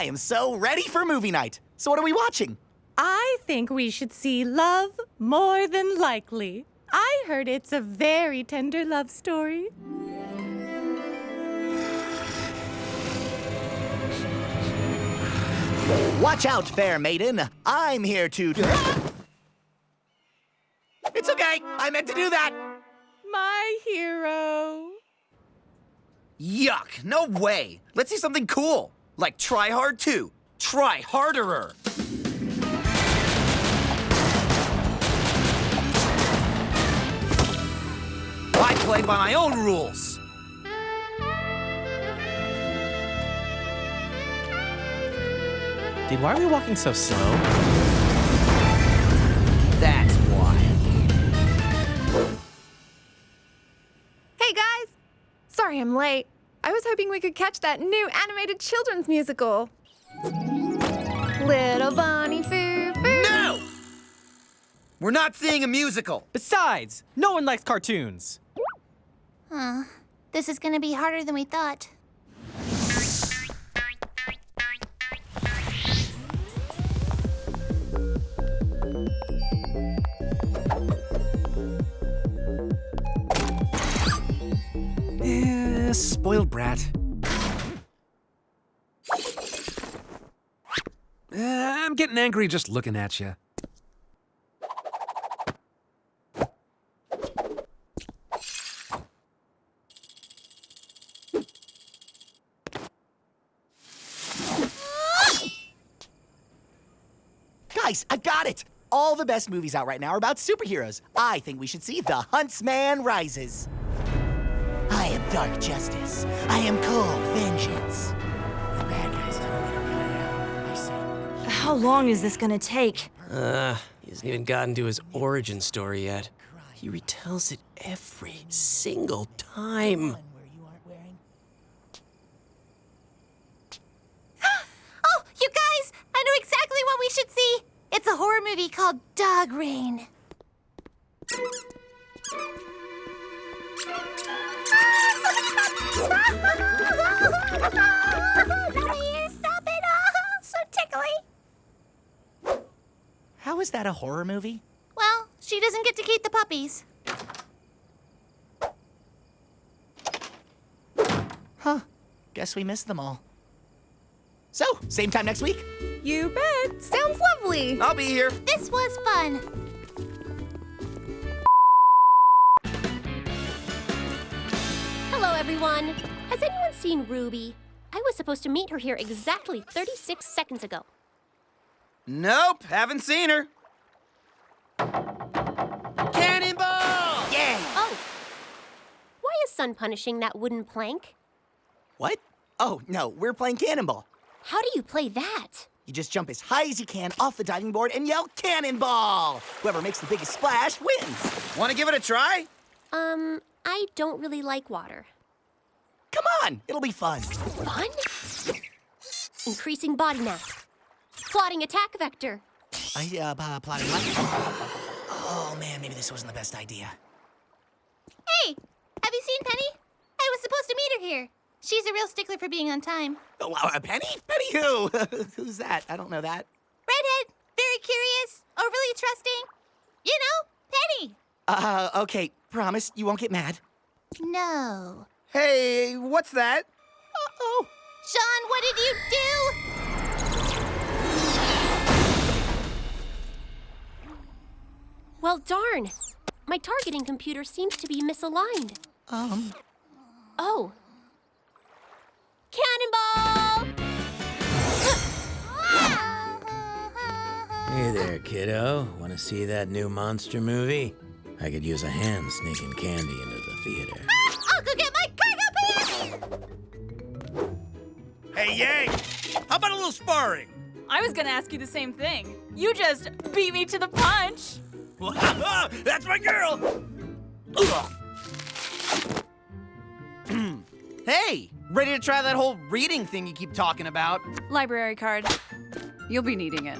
I am so ready for movie night. So what are we watching? I think we should see Love More Than Likely. I heard it's a very tender love story. Watch out, fair maiden. I'm here to. It's okay. I meant to do that. My hero. Yuck, no way. Let's see something cool. Like Try Hard 2. Try Harderer. I play by my own rules. Dude, why are we walking so slow? That's why. Hey guys! Sorry I'm late. I was hoping we could catch that new animated children's musical. Little Bunny Foo Foo. No! We're not seeing a musical. Besides, no one likes cartoons. Huh. This is gonna be harder than we thought. Spoiled brat. Uh, I'm getting angry just looking at you. Guys, I got it. All the best movies out right now are about superheroes. I think we should see The Huntsman Rises. I am dark justice. I am cold vengeance. The bad guys told me to cut it out. I say, How long is this gonna take? Uh, he hasn't even gotten to his origin story yet. He retells it every single time. one where you aren't wearing. Oh, you guys! I know exactly what we should see! It's a horror movie called Dog Rain. How is that a horror movie? Well, she doesn't get to keep the puppies. Huh. Guess we missed them all. So, same time next week? You bet. Sounds lovely. I'll be here. This was fun. Hello, everyone. Has anyone seen Ruby? I was supposed to meet her here exactly 36 seconds ago. Nope, haven't seen her. Cannonball! Yeah! Oh. Why is Sun punishing that wooden plank? What? Oh, no, we're playing Cannonball. How do you play that? You just jump as high as you can off the diving board and yell Cannonball! Whoever makes the biggest splash wins. Want to give it a try? Um, I don't really like water. Come on, it'll be fun. Fun? Increasing body mass. Plotting attack vector. I, uh, uh, plotting what? Oh, man, maybe this wasn't the best idea. Hey, have you seen Penny? I was supposed to meet her here. She's a real stickler for being on time. Oh, uh, Penny? Penny who? Who's that? I don't know that. Redhead, very curious, overly trusting. You know, Penny. Uh, okay, promise you won't get mad. No. Hey, what's that? Uh-oh. Sean, what did you do? Well, darn. My targeting computer seems to be misaligned. Um, Oh. Cannonball! Hey there, kiddo. Want to see that new monster movie? I could use a hand sneaking candy into the theater. I'll go get my cargo pants! Hey, Yang! How about a little sparring? I was gonna ask you the same thing. You just beat me to the punch. That's my girl! hey, ready to try that whole reading thing you keep talking about? Library card. You'll be needing it.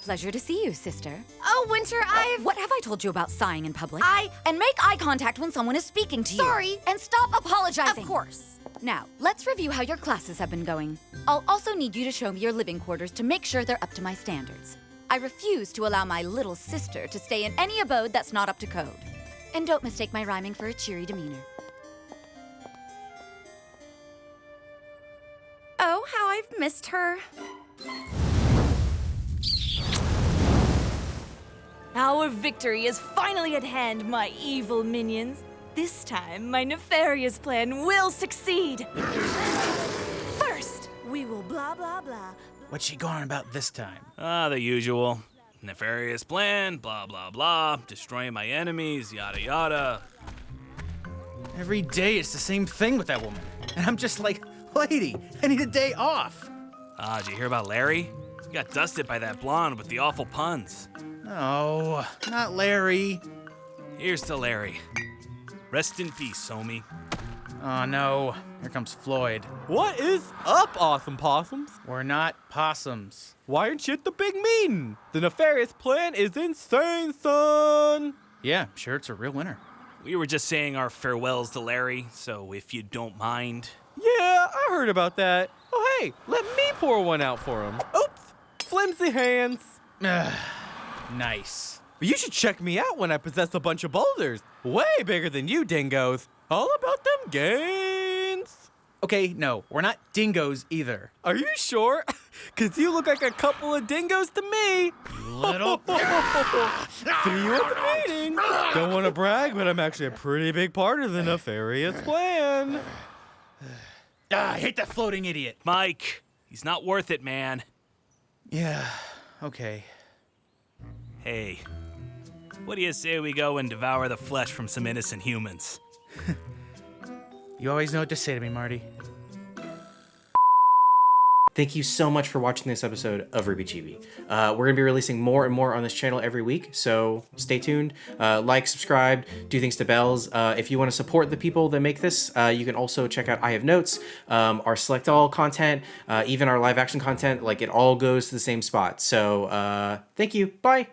Pleasure to see you, sister. Oh, Winter, uh, I've. What have I told you about sighing in public? I. And make eye contact when someone is speaking to you. Sorry. And stop apologizing. Of course. Now, let's review how your classes have been going. I'll also need you to show me your living quarters to make sure they're up to my standards. I refuse to allow my little sister to stay in any abode that's not up to code. And don't mistake my rhyming for a cheery demeanor. Oh, how I've missed her. Our victory is finally at hand, my evil minions. This time, my nefarious plan will succeed. First, we will blah blah blah. What's she going about this time? Ah, the usual. Nefarious plan, blah, blah, blah. Destroying my enemies, yada, yada. Every day it's the same thing with that woman. And I'm just like, lady, I need a day off. Ah, did you hear about Larry? He got dusted by that blonde with the awful puns. Oh, not Larry. Here's to Larry. Rest in peace, homie. Oh no, here comes Floyd. What is up, awesome possums? We're not possums. Why aren't you at the big meeting? The nefarious plan is insane, son. Yeah, sure, it's a real winner. We were just saying our farewells to Larry, so if you don't mind. Yeah, I heard about that. Oh, hey, let me pour one out for him. Oops, flimsy hands. Nice. You should check me out when I possess a bunch of boulders. Way bigger than you dingoes. All about them gains. Okay, no, we're not dingoes either. Are you sure? Because you look like a couple of dingoes to me. Little. See you at the meeting. Don't want to brag, but I'm actually a pretty big part of the nefarious plan. ah, I hate that floating idiot. Mike, he's not worth it, man. Yeah, okay. Hey, what do you say we go and devour the flesh from some innocent humans? You always know what to say to me, Marty. Thank you so much for watching this episode of RWBY Chibi. Uh, we're going to be releasing more and more on this channel every week, so stay tuned. Uh, like, subscribe, do things to bells. Uh, if you want to support the people that make this, uh, you can also check out I Have Notes, um, our Select All content, uh, even our live action content. Like, it all goes to the same spot. So, uh, thank you. Bye.